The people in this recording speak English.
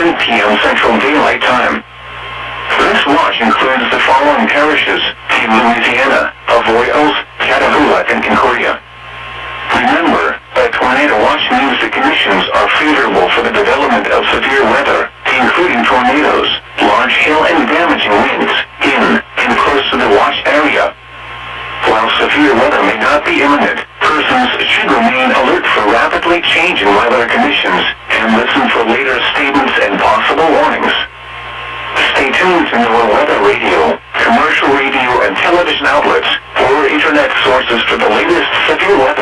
10 p.m. Central Daylight Time. This watch includes the following parishes, in Louisiana, Avoyelles, Catahoula, and Concordia. Remember, a tornado watch means the conditions are favorable for the development of severe weather, including tornadoes, large hail and damaging winds, in and close to the watch area. While severe weather may not be imminent, persons should remain alert for rapidly changing weather conditions, and listen for later statements includes NOAA Weather Radio, commercial radio and television outlets, or internet sources for the latest severe weather.